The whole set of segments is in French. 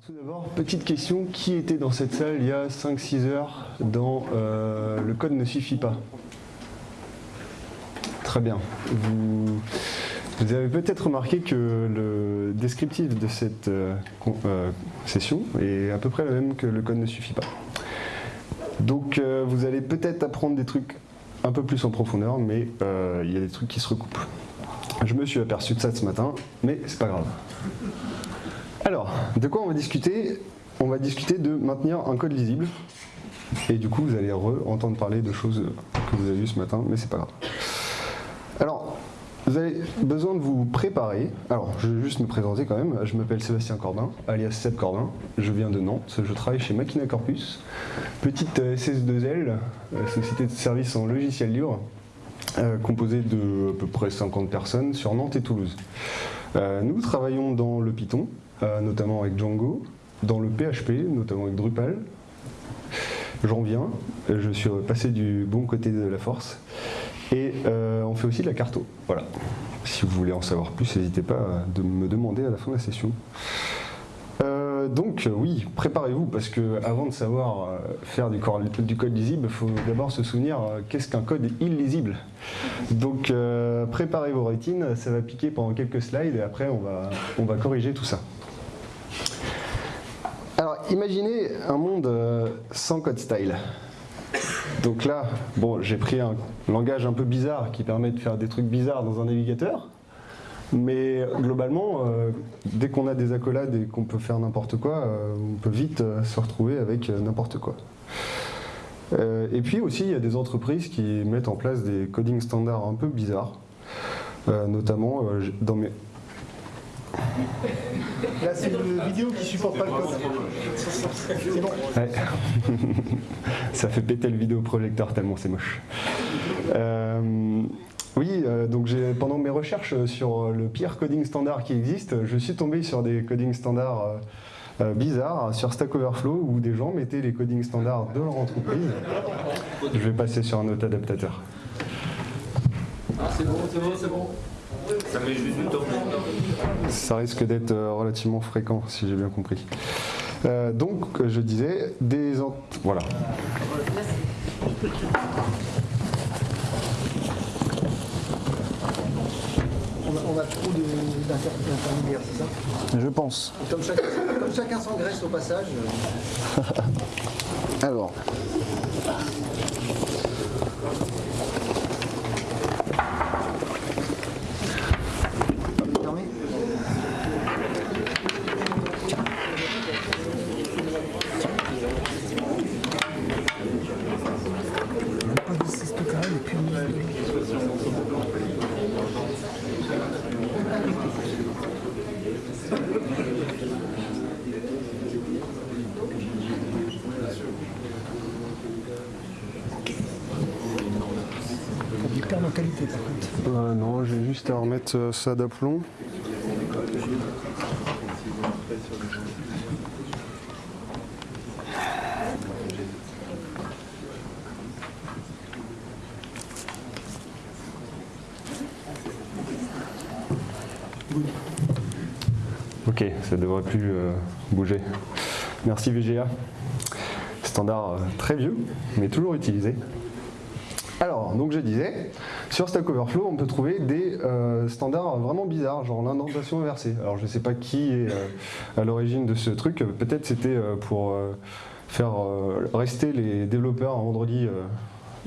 Tout d'abord, petite question, qui était dans cette salle il y a 5-6 heures dans euh, Le code ne suffit pas? Très bien. Vous, avez peut-être remarqué que le descriptif de cette euh, euh, session est à peu près le même que le code ne suffit pas. Donc vous allez peut-être apprendre des trucs un peu plus en profondeur, mais il y a des trucs qui se recoupent. Je me suis aperçu de ça ce matin, mais c'est pas grave. Alors, de quoi on va discuter? On va discuter de maintenir un code lisible. Et du coup, vous allez entendre parler de choses que vous avez vues ce matin, mais c'est pas grave. Alors, vous avez besoin de vous préparer. Alors, je vais juste me présenter quand même. Je m'appelle Sébastien Corbin, alias Seb Corbin. Je viens de Nantes. Je travaille chez Machina Corpus, petite SS2L, euh, société de services en logiciel libre, euh, composée de à peu près 50 personnes sur Nantes et Toulouse. Euh, nous travaillons dans le Python, euh, notamment avec Django, dans le PHP, notamment avec Drupal. J'en viens, je suis passé du bon côté de la force. Et euh, on fait aussi de la carto. Voilà. Si vous voulez en savoir plus, n'hésitez pas à me demander à la fin de la session. Euh, donc oui, préparez-vous parce que avant de savoir faire du, code lisible, il faut d'abord se souvenir qu'est-ce qu'un code illisible. Donc préparez vos routines, ça va piquer pendant quelques slides et après on va, on va corriger tout ça imaginez un monde euh, sans code style. Donc là, bon, j'ai pris un langage un peu bizarre qui permet de faire des trucs bizarres dans un navigateur. Mais globalement, euh, dès qu'on a des accolades et qu'on peut faire n'importe quoi, euh, on peut vite se retrouver avec n'importe quoi. et puis aussi, il y a des entreprises qui mettent en place des coding standards un peu bizarres. notamment, dans mes, Là, c'est une vidéo qui supporte pas le code. C'est bon. Ça fait péter le vidéoprojecteur tellement c'est moche. Euh, oui, euh, donc pendant mes recherches sur le pire coding standard qui existe, je suis tombé sur des coding standards euh, bizarres sur Stack Overflow où des gens mettaient les coding standards de leur entreprise. Je vais passer sur un autre adaptateur. Ah, c'est bon, c'est bon, c'est bon. Ça met juste du temps. Ça risque d'être euh, relativement fréquent, si j'ai bien compris. Euh, donc, je disais, des... Voilà. On a, trop d'intermédiaires, c'est ça? Je pense. Comme chacun, comme chacun s'engraisse au passage. Euh. Alors. Euh, ça d'aplomb. Ok, ça devrait plus euh, bouger. Merci VGA. Standard euh, très vieux, mais toujours utilisé. Alors, donc je disais, sur Stack Overflow, on peut trouver des euh, standards vraiment bizarres, genre l'indentation inversée. Alors je ne sais pas qui est euh, à l'origine de ce truc, peut-être c'était euh, pour faire rester les développeurs en vendredi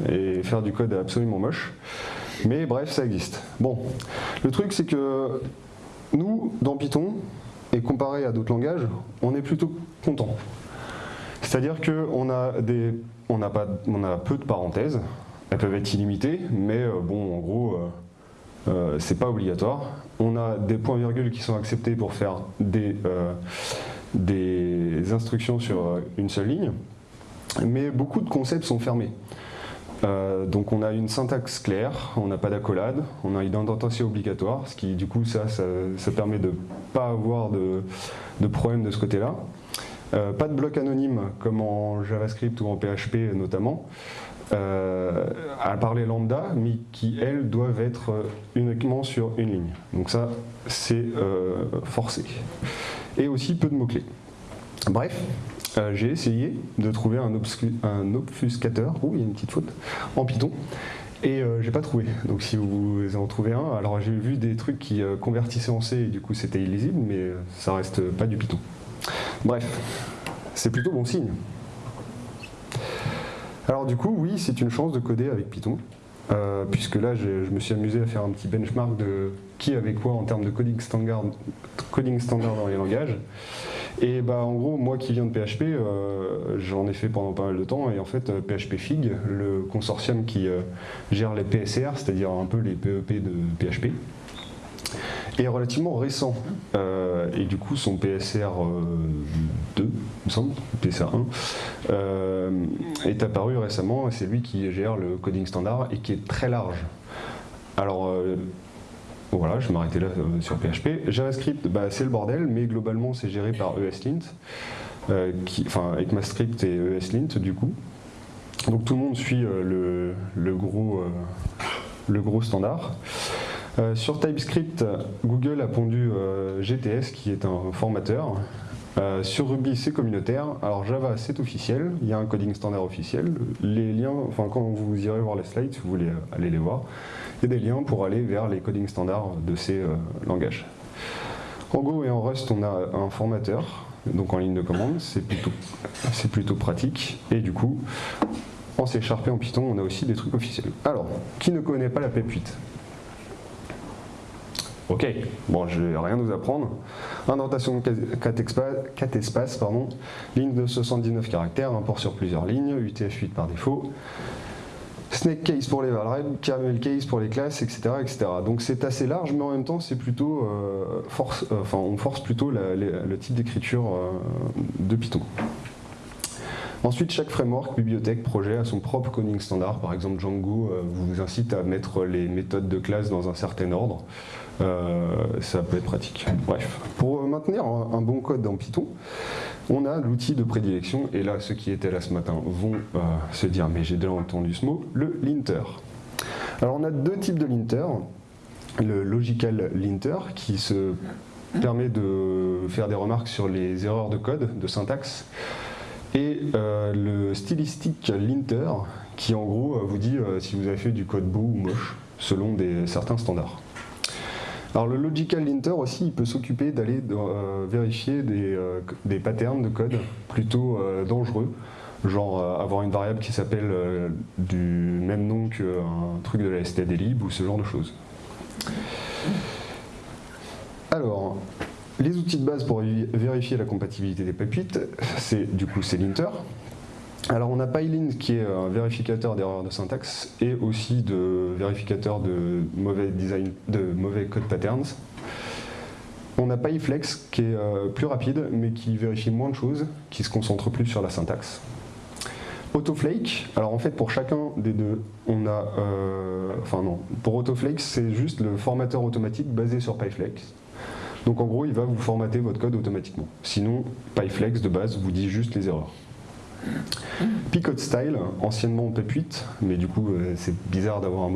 et faire du code absolument moche. Mais bref, ça existe. Bon, le truc c'est que nous, dans Python, et comparé à d'autres langages, on est plutôt content. C'est-à-dire qu'on on a peu de parenthèses, elles peuvent être illimitées, mais euh, bon, en gros, euh, euh, c'est pas obligatoire. On a des points-virgules qui sont acceptés pour faire des, instructions sur une seule ligne, mais beaucoup de concepts sont fermés. donc on a une syntaxe claire, on n'a pas d'accolade, on a une indentation obligatoire, ce qui du coup ça, ça, permet de ne pas avoir de, de problème de ce côté-là. pas de bloc anonyme comme en JavaScript ou en PHP notamment euh, à parler lambda, mais qui, elles, doivent être euh, uniquement sur une ligne. Donc ça, c'est euh, forcé. Et aussi peu de mots-clés. Bref, euh, j'ai essayé de trouver un, un obfuscateur, oh il y a une petite faute, en Python, et euh, j'ai pas trouvé. Donc si vous en trouvez un, alors j'ai vu des trucs qui convertissaient en C et du coup c'était illisible, mais ça reste pas du Python. Bref, c'est plutôt bon signe. Alors du coup, oui, c'est une chance de coder avec Python, puisque là je, me suis amusé à faire un petit benchmark de qui avait quoi en termes de coding standard, dans les langages. Et bah, en gros, moi qui viens de PHP, euh, j'en ai fait pendant pas mal de temps, et en fait, PHP euh, Fig, le consortium qui euh, gère les PSR, c'est-à-dire un peu les PEP e de PHP, est relativement récent. et du coup, son PSR 2, il me semble, PSR 1, est apparu récemment, et c'est lui qui gère le coding standard, et qui est très large. Alors, voilà, je vais m'arrêter là euh, sur PHP. JavaScript, bah, c'est le bordel, mais globalement c'est géré par ESLint, euh, enfin ECMAScript et ESLint du coup. Donc tout le monde suit euh, le, gros, le gros standard. Sur TypeScript, Google a pondu GTS qui est un formateur. sur Ruby, c'est communautaire. Alors Java, c'est officiel. Il y a un coding standard officiel. Les liens, enfin quand vous irez voir les slides, si vous voulez aller les voir, il y a des liens pour aller vers les coding standards de ces euh, langages. En Go et en Rust, on a un formateur, donc en ligne de commande, c'est plutôt, plutôt pratique. Et du coup, en C Sharp et en Python, on a aussi des trucs officiels. Alors, qui ne connaît pas la PEP8 Ok, bon, je vais rien nous apprendre. Indentation 4 espaces, 4 espaces pardon, ligne de 79 caractères, import sur plusieurs lignes, UTF-8 par défaut, Snake case pour les variables, caramel case pour les classes, etc. etc. Donc c'est assez large, mais en même temps c'est plutôt euh, force, euh, on force plutôt le type d'écriture euh, de Python. Ensuite, chaque framework, bibliothèque, projet a son propre coding standard. Par exemple, Django vous incite à mettre les méthodes de classe dans un certain ordre. Ça peut être pratique. Bref, pour maintenir un bon code dans Python, on a l'outil de prédilection, et là ceux qui étaient là ce matin vont euh, se dire mais j'ai déjà entendu ce mot, le linter. Alors on a deux types de linter, le logical linter qui se permet de faire des remarques sur les erreurs de code, de syntaxe, et euh, le stylistic linter qui en gros vous dit euh, si vous avez fait du code beau ou moche selon certains standards. Alors le logical linter aussi, il peut s'occuper d'aller euh, vérifier euh, des, patterns de code plutôt euh, dangereux, genre avoir une variable qui s'appelle du même nom qu'un truc de la stdlib ou ce genre de choses. Alors, les outils de base pour vérifier la compatibilité des PEP8, c'est du coup c'est linter. Alors on a Pylint qui est un vérificateur d'erreurs de syntaxe et aussi de vérificateur de mauvais design, de mauvais code patterns. On a PyFlex qui est euh, plus rapide mais qui vérifie moins de choses, qui se concentre plus sur la syntaxe. Autoflake, alors en fait pour chacun des deux, on a, euh, enfin non, pour Autoflake c'est juste le formateur automatique basé sur PyFlex. Donc en gros il va vous formater votre code automatiquement. Sinon PyFlex de base vous dit juste les erreurs. Picot Style, anciennement PEP8, mais du coup euh, c'est bizarre d'avoir un,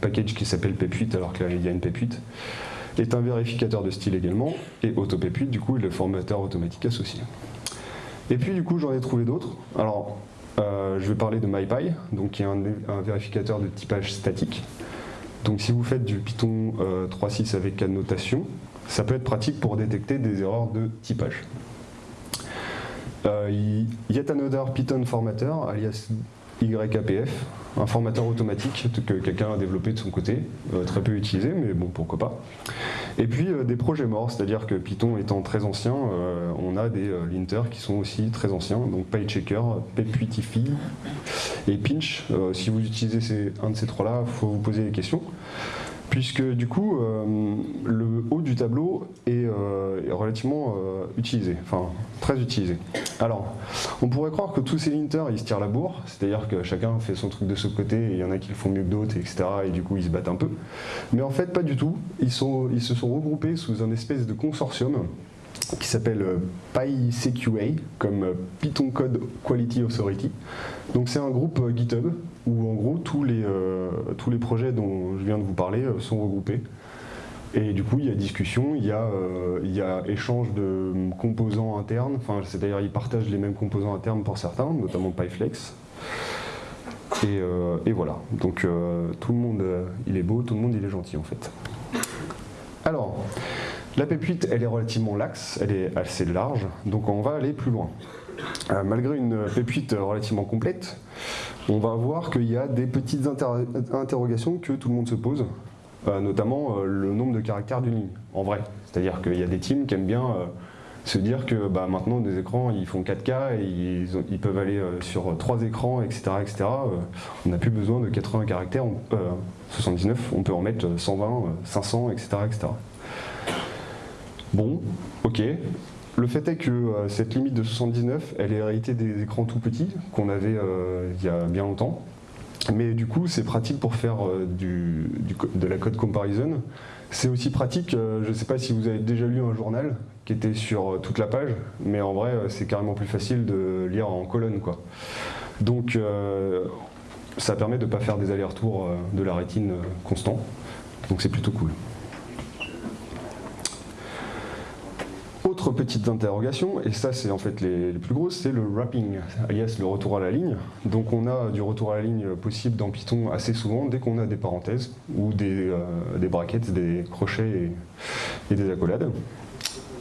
package qui s'appelle PEP8 alors qu'il y a une PEP8, est un vérificateur de style également, et AutoPEP8 du coup est le formateur automatique associé. Et puis du coup j'en ai trouvé d'autres. Alors euh, je vais parler de MyPy, donc qui est un, vérificateur de typage statique. Donc si vous faites du Python 3.6 euh, avec annotation, ça peut être pratique pour détecter des erreurs de typage. Euh, yet another Python formatter, alias YAPF, un formateur automatique que quelqu'un a développé de son côté, euh, très peu utilisé, mais bon, pourquoi pas. Et puis euh, des projets morts, c'est-à-dire que Python étant très ancien, on a des linters qui sont aussi très anciens, donc PyChecker, PepWitify et Pinch. si vous utilisez un de ces trois-là, il faut vous poser des questions puisque du coup euh, le haut du tableau est, euh, relativement euh, utilisé, enfin très utilisé. Alors, on pourrait croire que tous ces linters ils se tirent la bourre, c'est-à-dire que chacun fait son truc de ce côté, et il y en a qui le font mieux que d'autres, etc. Et du coup ils se battent un peu. Mais en fait pas du tout, ils, se sont regroupés sous un espèce de consortium qui s'appelle PyCQA, comme Python Code Quality Authority. Donc c'est un groupe GitHub où en gros tous les, euh, tous les projets dont je viens de vous parler euh, sont regroupés. Et du coup, il y a discussion, il y a, euh, il y a échange de composants internes, enfin, c'est-à-dire ils partagent les mêmes composants internes pour certains, notamment PyFlex. Et, euh, et voilà, donc euh, tout le monde, euh, il est beau, tout le monde, il est gentil en fait. Alors, la PEP8, elle est relativement laxe, elle est assez large, donc on va aller plus loin. Euh, malgré une PEP8 relativement complète, on va voir qu'il y a des petites inter- interrogations que tout le monde se pose, euh, notamment euh, le nombre de caractères d'une ligne, en vrai. C'est-à-dire qu'il y a des teams qui aiment bien se dire que bah, maintenant des écrans ils font 4K et ils, peuvent aller sur trois écrans, etc. etc. On n'a plus besoin de 80 caractères, on- euh, 79, on peut en mettre euh, 120, euh, 500, etc. etc. Bon, ok. Le fait est que euh, cette limite de 79, elle est héritée des écrans tout petits qu'on avait euh, il y a bien longtemps. Mais du coup, c'est pratique pour faire euh, de la code comparison. C'est aussi pratique, je ne sais pas si vous avez déjà lu un journal qui était sur toute la page, mais en vrai, c'est carrément plus facile de lire en colonne. Quoi. Donc, ça permet de ne pas faire des allers-retours de la rétine constant. Donc, c'est plutôt cool. Autre petite interrogation, et ça c'est en fait les, plus grosses, c'est le wrapping, alias le retour à la ligne. Donc on a du retour à la ligne possible dans Python assez souvent dès qu'on a des parenthèses ou des, euh, des brackets, des crochets et, et des accolades.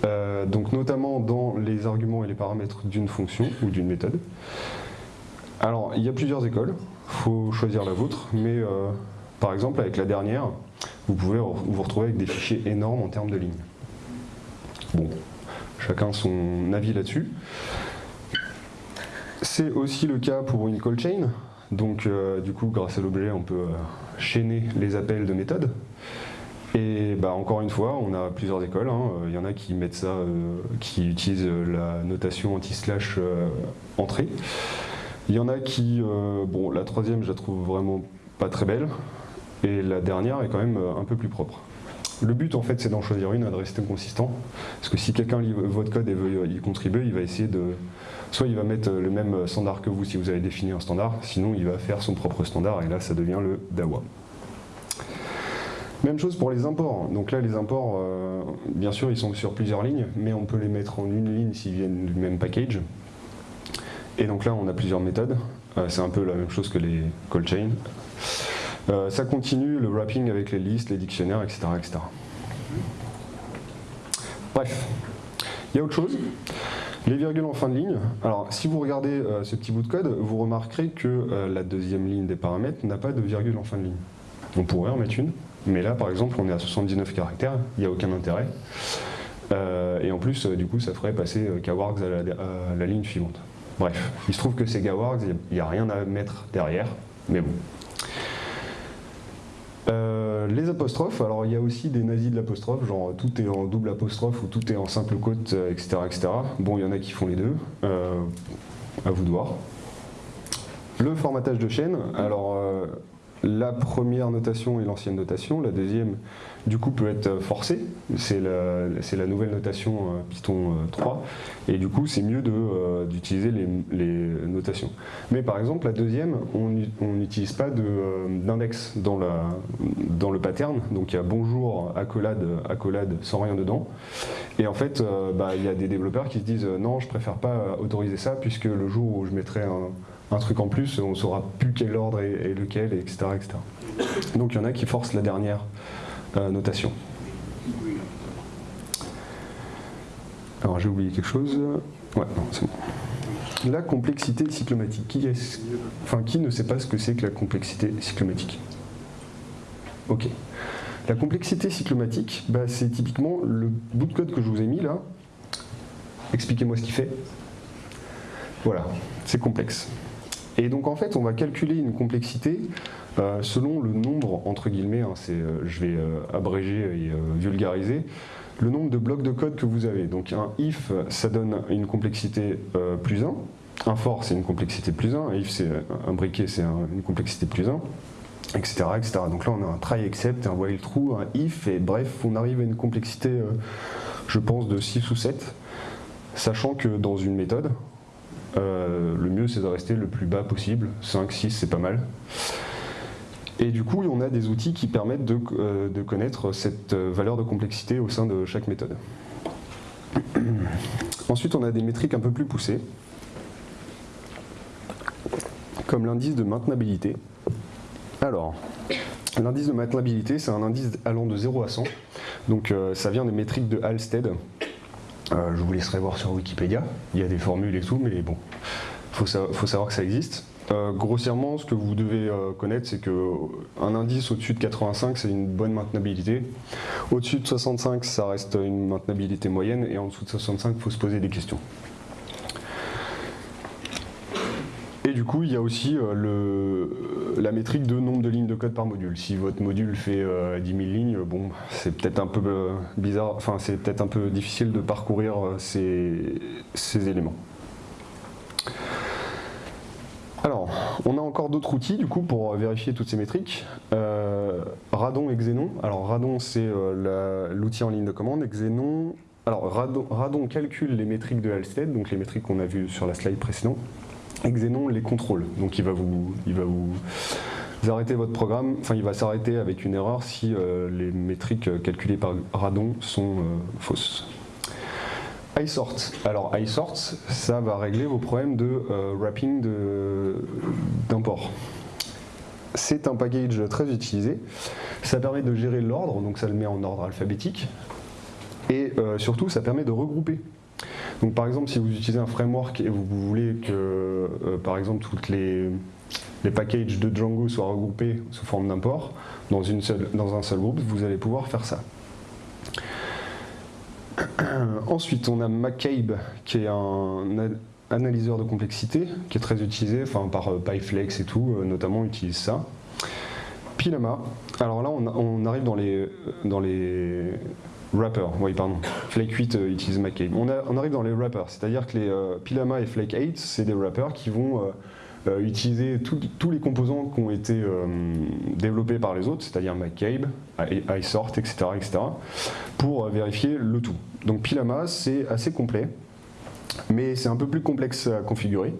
Euh, donc notamment dans les arguments et les paramètres d'une fonction ou d'une méthode. Alors il y a plusieurs écoles, il faut choisir la vôtre, mais euh, par exemple avec la dernière, vous pouvez vous retrouver avec des fichiers énormes en termes de lignes. Bon, chacun son avis là-dessus. C'est aussi le cas pour une call chain. Donc, euh, du coup, grâce à l'objet, on peut euh, chaîner les appels de méthode. Et bah, encore une fois, on a plusieurs écoles. hein. Il y en a qui mettent ça, euh, qui utilisent euh, la notation anti-slash euh, entrée. Il y en a qui, euh, bon, la troisième, je la trouve vraiment pas très belle. Et la dernière est quand même euh, un peu plus propre. Le but en fait c'est d'en choisir une de rester consistant. Parce que si quelqu'un lit votre code et veut y contribuer, il va essayer de. Soit il va mettre le même standard que vous si vous avez défini un standard, sinon il va faire son propre standard et là ça devient le DAWA. Même chose pour les imports. Donc là les imports, euh, bien sûr ils sont sur plusieurs lignes, mais on peut les mettre en une ligne s'ils viennent du même package. Et donc là on a plusieurs méthodes. Euh, c'est un peu la même chose que les call chains. Euh, ça continue le wrapping avec les listes, les dictionnaires, etc. etc. Bref, il y a autre chose? Les virgules en fin de ligne. Alors, si vous regardez euh, ce petit bout de code, vous remarquerez que euh, la deuxième ligne des paramètres n'a pas de virgule en fin de ligne. On pourrait en mettre une, mais là, par exemple, on est à 79 caractères, il n'y a aucun intérêt. Et en plus, du coup, ça ferait passer la, à la ligne suivante. Bref, il se trouve que c'est Gawargs, il n'y a rien à mettre derrière, mais bon. Euh, les apostrophes, alors il y a aussi des nazis de l'apostrophe, genre tout est en double apostrophe ou tout est en simple côte, euh, etc., etc. Bon, il y en a qui font les deux, euh, à vous de voir. Le formatage de chaîne, alors la première notation et l'ancienne notation, la deuxième du coup peut être forcée, c'est la, nouvelle notation euh, Python euh, 3, et du coup c'est mieux euh, d'utiliser les, notations. Mais par exemple la deuxième, on n'u- on n'utilise pas de, euh, d'index dans, le pattern, donc il y a bonjour, accolade, accolade sans rien dedans, et en fait euh, bah, il y a des développeurs qui se disent euh, non je préfère pas autoriser ça puisque le jour où je mettrai un, un truc en plus, on saura plus quel ordre est, lequel, etc., etc. Donc il y en a qui forcent la dernière euh, notation. Alors j'ai oublié quelque chose. Ouais, non, c'est bon. La complexité cyclomatique. Qui, est enfin, qui ne sait pas ce que c'est que la complexité cyclomatique? Ok. La complexité cyclomatique, bah, c'est typiquement le bout de code que je vous ai mis là. Expliquez-moi ce qu'il fait. Voilà, c'est complexe. Et donc en fait, on va calculer une complexité euh, selon le nombre, entre guillemets, hein, euh, je vais euh, abréger et vulgariser, le nombre de blocs de code que vous avez. Donc un if, ça donne une complexité plus 1, un for, c'est une complexité plus 1, un if, c'est un briquet, c'est un- une complexité plus 1, etc., etc. Donc là, on a un try except, un while true, un if, et bref, on arrive à une complexité, je pense, de 6 ou 7, sachant que dans une méthode, euh, le mieux c'est de rester le plus bas possible, 5, 6 c'est pas mal. Et du coup, on a des outils qui permettent de, euh, connaître cette euh, valeur de complexité au sein de chaque méthode. Ensuite, on a des métriques un peu plus poussées, comme l'indice de maintenabilité. Alors, l'indice de maintenabilité, c'est un indice allant de 0 à 100. Donc, ça vient des métriques de Halstead. Euh, je vous laisserai voir sur Wikipédia. Il y a des formules et tout, mais bon, faut, faut, savoir que ça existe. Euh, grossièrement, ce que vous devez euh, connaître, c'est qu'un indice au-dessus de 85, c'est une bonne maintenabilité. Au-dessus de 65, ça reste une maintenabilité moyenne, et en dessous de 65, il faut se poser des questions. Et du coup, il y a aussi euh, le, la métrique de nombre de lignes de code par module. Si votre module fait 10 000 lignes, bon, c'est peut-être un peu bizarre, enfin c'est peut-être un peu difficile de parcourir ces, éléments. Alors, on a encore d'autres outils du coup pour vérifier toutes ces métriques. Euh, Radon et Xenon. Alors Radon c'est euh, l'outil en ligne de commande Xenon. Alors Radon, calcule les métriques de Halstead, donc les métriques qu'on a vues sur la slide précédente. Xenon les contrôle, donc il va vous, arrêter votre programme, enfin il va s'arrêter avec une erreur si euh, les métriques calculées par Radon sont fausses iSort. Alors iSort, ça va régler vos problèmes de euh, wrapping d'import. C'est un package très utilisé. Ça permet de gérer l'ordre, donc ça le met en ordre alphabétique. Et euh, surtout, ça permet de regrouper. Donc par exemple, si vous utilisez un framework et vous, voulez que, euh, par exemple, toutes les, packages de Django soient regroupés sous forme d'import dans, dans un seul groupe, vous allez pouvoir faire ça. Ensuite, on a McCabe, qui est un analyseur de complexité, qui est très utilisé, enfin par euh, PyFlex et tout, euh, notamment utilise ça. Pilama, alors là on, arrive dans les, dans les wrappers, oui pardon, Flake 8 euh, utilise McCabe. On, arrive dans les wrappers, c'est-à-dire que les Pilama et Flake 8, c'est des wrappers qui vont utiliser tous les composants qui ont été développés par les autres, c'est-à-dire McCabe, iSort, etc., etc., pour vérifier le tout. Donc Pilama, c'est assez complet, mais c'est un peu plus complexe à configurer.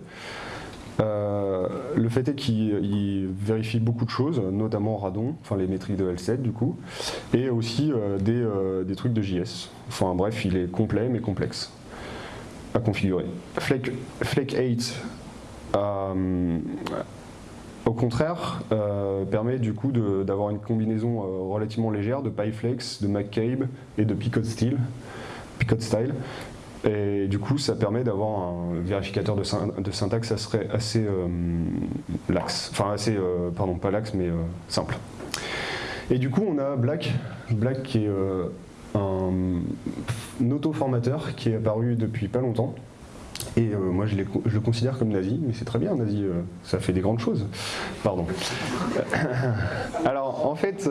Euh, le fait est qu'il vérifie beaucoup de choses, notamment Radon, enfin les métriques de L7 du coup, et aussi euh, euh, des, trucs de JS. Enfin bref, il est complet mais complexe à configurer. Flake, 8, au contraire, permet du coup d'avoir une combinaison relativement légère de PyFlex, de McCabe et de Picot Steel Picot Style. Et du coup, ça permet d'avoir un vérificateur de, syntaxe assez euh, laxe. Enfin, assez, euh, pardon, pas laxe, mais euh, simple. Et du coup, on a Black, Black qui est un, auto-formateur qui est apparu depuis pas longtemps. Et moi, je, le considère comme nazi, mais c'est très bien, nazi, ça fait des grandes choses. Pardon. Alors, en fait,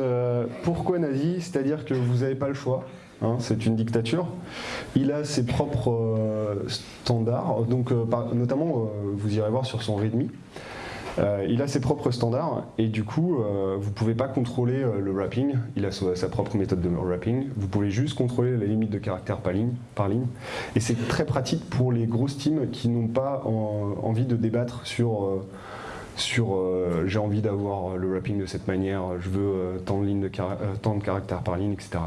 pourquoi nazi? C'est-à-dire que vous n'avez pas le choix. Hein, c'est une dictature. Il a ses propres euh, standards, donc euh, notamment, euh, vous irez voir sur son README, il a ses propres standards et du coup, vous ne pouvez pas contrôler le wrapping, il a sa, propre méthode de wrapping, vous pouvez juste contrôler la limite de caractères par ligne. Par ligne. Et c'est très pratique pour les grosses teams qui n'ont pas envie de débattre sur sur j'ai envie d'avoir le wrapping de cette manière, je veux tant, de de tant de caractères par ligne, etc.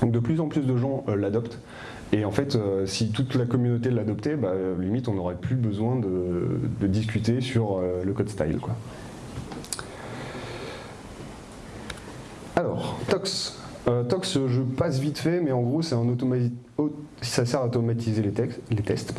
Donc de plus en plus de gens euh, l'adoptent. Et en fait, euh, si toute la communauté l'adoptait, bah, limite on n'aurait plus besoin de, discuter sur euh, le code style. Quoi. Alors, Tox. Tox, je passe vite fait, mais en gros, c'est un automatique ça sert à automatiser les, textes, les tests.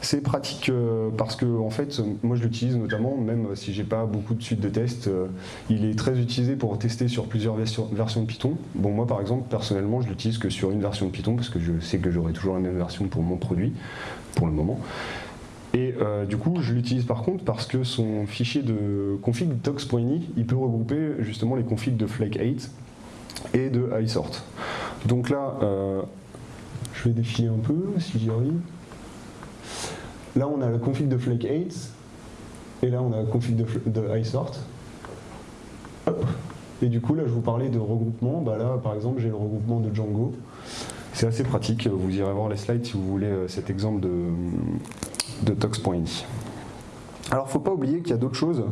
C'est pratique euh, parce que en fait, moi je l'utilise notamment, même si j'ai pas beaucoup de suites de tests, euh, il est très utilisé pour tester sur plusieurs versions, de Python. Bon, moi par exemple, personnellement, je l'utilise que sur une version de Python parce que je sais que j'aurai toujours la même version pour mon produit, pour le moment. Et euh, du coup, je l'utilise par contre parce que son fichier de config tox.ini, il peut regrouper justement les configs de Flake 8 et de iSort. Donc là, je vais défiler un peu, si j'y arrive. Là, on a la config de Flake 8, et là, on a la config de, iSort. Et du coup, là, je vous parlais de regroupement. Bah là, par exemple, j'ai le regroupement de Django. C'est assez pratique. Vous irez voir les slides si vous voulez euh, cet exemple de, tox.ini. Alors, faut pas oublier qu'il y a d'autres choses.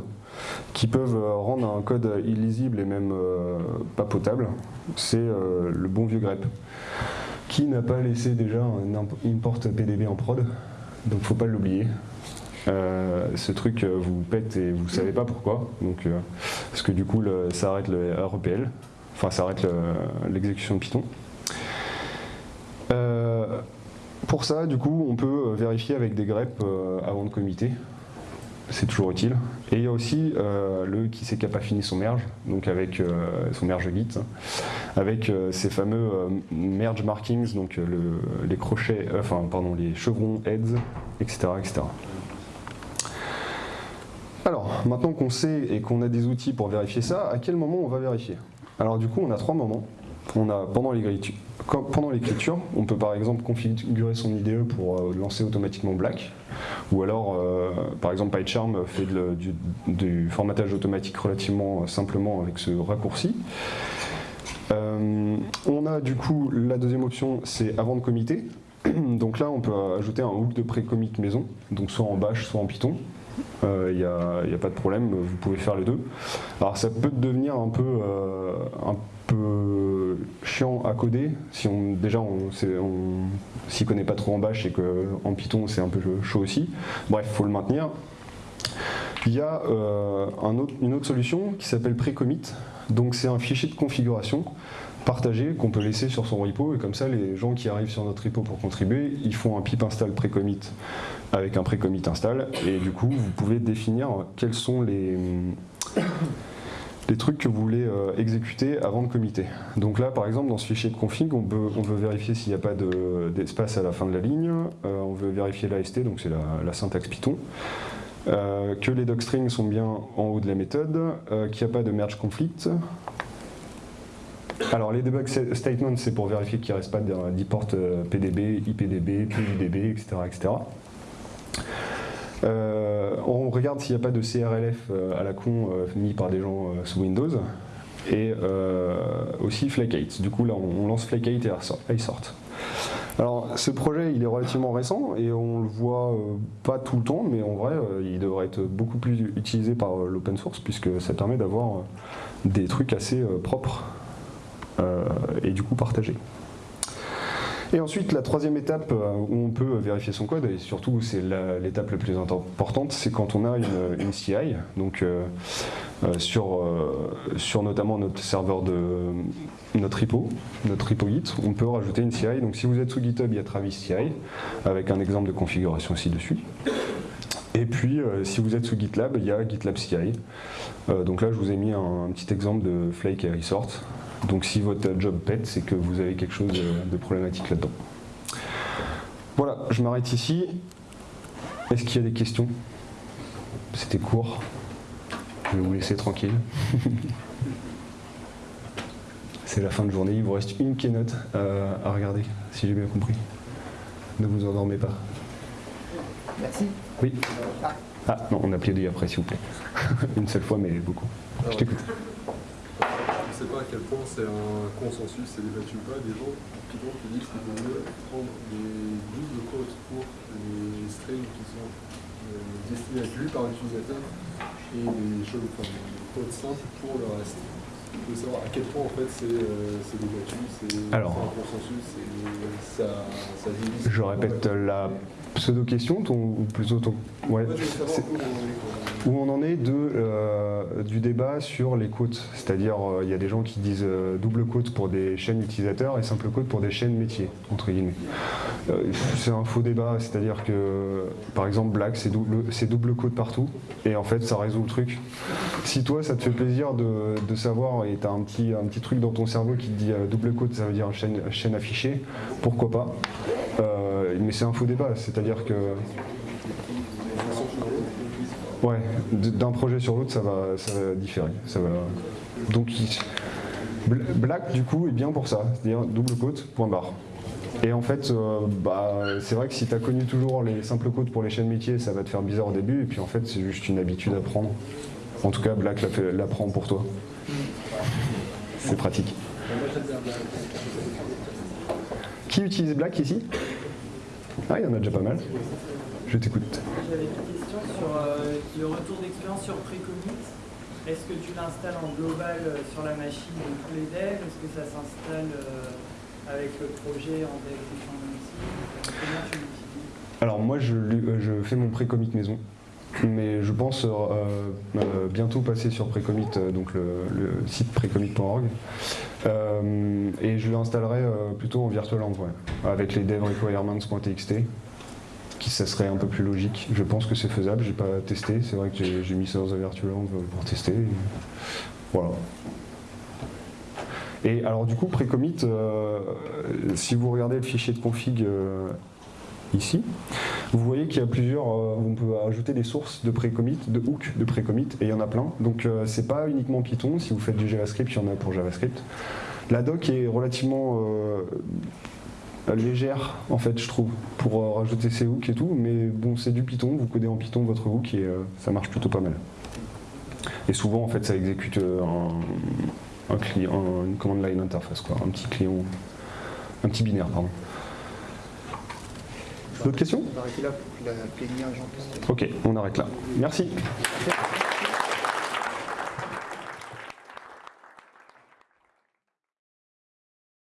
qui peuvent euh, rendre un code illisible et même euh, pas potable, c'est le bon vieux grep. Qui n'a pas laissé déjà un imp- import PDB en prod? Donc faut pas l'oublier. Euh, ce truc euh, vous pète et vous savez pas pourquoi. Donc, euh, parce que du coup ça arrête le REPL, enfin ça arrête le- l'exécution de Python. Pour ça, du coup, on peut vérifier avec des greps euh, avant de committer. C'est toujours utile. Et il y a aussi euh, le qui sait qui n'a pas fini son merge, donc avec euh, son merge git, avec euh, ces fameux euh, merge markings, donc le- les crochets, enfin pardon, les chevrons heads, etc., etc. Alors, maintenant qu'on sait et qu'on a des outils pour vérifier ça, à quel moment on va vérifier? Alors du coup, on a trois moments. On a pendant l'écriture, on peut par exemple configurer son IDE pour euh, lancer automatiquement Black, ou alors, euh, par exemple, PyCharm fait du, formatage automatique relativement simplement avec ce raccourci. Euh, on a du coup la deuxième option, c'est avant de committer. Donc là, on peut ajouter un hook de pré-commit maison, donc soit en Bash, soit en Python. Il n'y a, pas de problème, vous pouvez faire les deux. Alors ça peut devenir un peu, euh, peu chiant à coder si on déjà on, s'y connaît pas trop en Bash et qu'en Python c'est un peu chaud aussi. Bref, faut le maintenir. Il y a euh, une autre solution qui s'appelle pre-commit. Donc c'est un fichier de configuration partagé qu'on peut laisser sur son repo et comme ça les gens qui arrivent sur notre repo pour contribuer, ils font un pip install pre-commit avec un pre-commit install et du coup vous pouvez définir quels sont les, les trucs que vous voulez euh, exécuter avant de committer. Donc là par exemple dans ce fichier de config on, peut, on veut vérifier s'il n'y a pas de- d'espace à la fin de la ligne, Euh, on veut vérifier l'AST donc c'est la, la syntaxe Python. Euh, que les docstrings sont bien en haut de la méthode, qu'il n'y a pas de merge conflict. Alors les debug sta- statements c'est pour vérifier qu'il ne reste pas d'e-port euh, PDB, IPDB, PUDB, etc. etc. Euh, on regarde s'il n'y a pas de CRLF euh, à la con euh, mis par des gens sous Windows. Et aussi Flake8. Du coup là on, lance Flake8 et Airso- iSort. Alors ce projet il est relativement récent et on le voit pas tout le temps mais en vrai il devrait être beaucoup plus utilisé par l'open source puisque ça permet d'avoir des trucs assez propres et du coup partagés. Et ensuite, la troisième étape euh, où on peut vérifier son code, et surtout c'est l'étape la plus importante, c'est quand on a une, CI, donc euh, euh, sur, sur notamment notre serveur de notre repo, notre repo Git, on peut rajouter une CI. Donc si vous êtes sous GitHub, il y a Travis CI, avec un exemple de configuration aussi dessus. Et puis, si vous êtes sous GitLab, il y a GitLab CI. Donc là, je vous ai mis un, un petit exemple de Flake et Resort. Donc si votre job pète, c'est que vous avez quelque chose de, problématique là-dedans. Voilà, je m'arrête ici. Est-ce qu'il y a des questions? C'était court. Je vais vous laisser tranquille. C'est la fin de journée, il vous reste une keynote euh, à regarder, si j'ai bien compris. Ne vous endormez pas. Merci. Oui Ah non, on a plaidé après, s'il vous plaît. une seule fois, mais beaucoup. Je t'écoute. Je ne sais pas à quel point c'est un consensus, c'est débattu ou pas, des gens qui disent qu'il vaut mieux prendre des doubles quotes pour les strings qui sont euh, destinés à être lus par l'utilisateur et des choses, enfin, des quotes simples pour le reste. Il faut savoir à quel point en fait c'est euh, débattu, c'est Alors. c'est un consensus, et ça, ça divise. Je répète la pseudo-question, ton, ou plutôt ton... Ouais. Où on en est, de, euh, du débat sur les côtes. C'est-à-dire, euh, il y a des gens qui disent euh, double côte pour des chaînes utilisateurs et simple côte pour des chaînes métiers, entre guillemets. C'est un faux débat, c'est-à-dire que, par exemple, Black, c'est double, double côte partout, et en fait, ça résout le truc. Si toi, ça te fait plaisir de, de savoir, et tu as un petit, un petit truc dans ton cerveau qui te dit double côte, ça veut dire chaîne, chaîne affichée, pourquoi pas? Mais c'est un faux débat, c'est-à-dire que... Ouais, d'un projet sur l'autre, ça va, ça va différer. Donc, Black, du coup, est bien pour ça, c'est-à-dire double côte, point barre. Et en fait, euh, bah, c'est vrai que si tu as connu toujours les simples côtes pour les chaînes métiers, ça va te faire bizarre au début, et puis en fait, c'est juste une habitude à prendre. En tout cas, Black l'a l'apprend pour toi. C'est pratique. Qui utilise Black ici Ah, il y en a déjà pas mal. Je t'écoute. J'avais une question sur euh, le retour d'expérience sur Precommit. Est-ce que tu l'installes en global euh, sur la machine de tous les devs? Est-ce que ça s'installe euh, avec le projet en dev aussi Comment tu l'utilises? Alors moi je, je fais mon pré-commit maison, mais je pense euh, euh, bientôt passer sur Precommit, euh, donc le, site precommit.org. Euh, et je l'installerai plutôt en virtual env, ouais, avec les dev requirements.txt, qui ça serait un peu plus logique. Je pense que c'est faisable, j'ai pas testé, c'est vrai que j'ai mis ça dans un virtual env pour tester. Voilà. Et alors du coup, Precommit, si vous regardez le fichier de config ici, vous voyez qu'il y a plusieurs, euh, on peut ajouter des sources de pré-commit, de hook de pré-commit, et il y en a plein. Donc euh, c'est pas uniquement Python, si vous faites du JavaScript, il y en a pour JavaScript. La doc est relativement euh, légère, en fait, je trouve, pour rajouter ces hooks et tout, mais bon, c'est du Python, vous codez en Python votre hook et ça marche plutôt pas mal. Et souvent, en fait, ça exécute un, client, un- une command line interface, quoi, un petit client, un petit binaire, pardon. D'autres questions On va arrêter là pour que la plénière, j'en puisse. Ok, on arrête là. Merci.